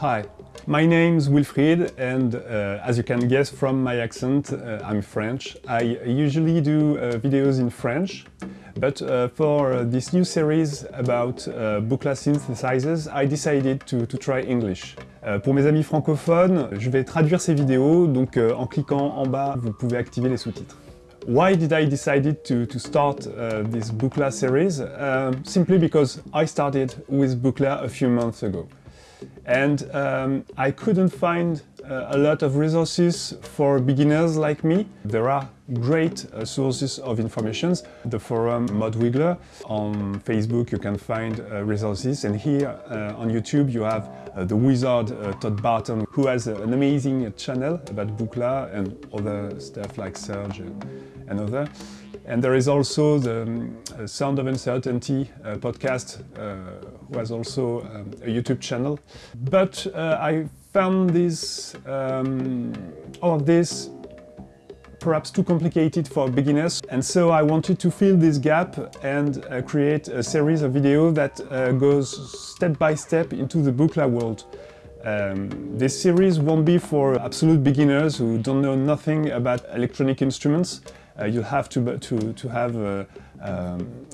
Hi, my name's Wilfried and uh, as you can guess from my accent, uh, I'm French. I usually do uh, videos in French, but uh, for this new series about uh, synthesizers, I decided to, to try English. Euh, pour mes amis francophones, je vais traduire ces vidéos, donc euh, en cliquant en bas, vous pouvez activer les sous-titres. Why did I decide to, to start uh, this Buchla series? Uh, simply because I started with Buchla a few months ago. And um, I couldn't find a lot of resources for beginners like me. There are great uh, sources of information. The forum Modwiggler. On Facebook you can find uh, resources and here uh, on YouTube you have uh, the wizard uh, Todd Barton who has an amazing channel about Buchla and other stuff like Serge and other. And there is also the um, Sound of Uncertainty uh, podcast, uh, who has also um, a YouTube channel. But uh, I found this, um, all of this perhaps too complicated for beginners and so I wanted to fill this gap and uh, create a series of videos that uh, goes step by step into the Buchla world. Um, this series won't be for absolute beginners who don't know nothing about electronic instruments. Uh, you have to, to, to have uh, um,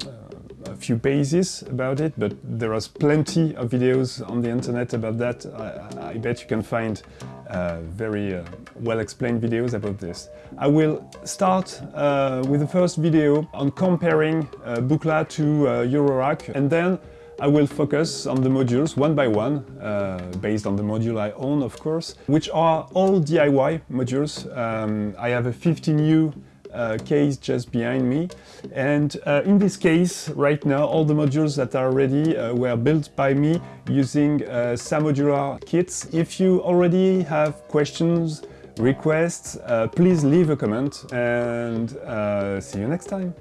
few bases about it, but there are plenty of videos on the internet about that. I, I bet you can find uh, very uh, well-explained videos about this. I will start uh, with the first video on comparing uh, Buchla to Eurorack and then I will focus on the modules one by one, uh, based on the module I own of course, which are all DIY modules. Um, I have a 15U uh, case just behind me. And uh, in this case, right now, all the modules that are ready uh, were built by me using uh, Samodular kits. If you already have questions, requests, uh, please leave a comment and see you next time.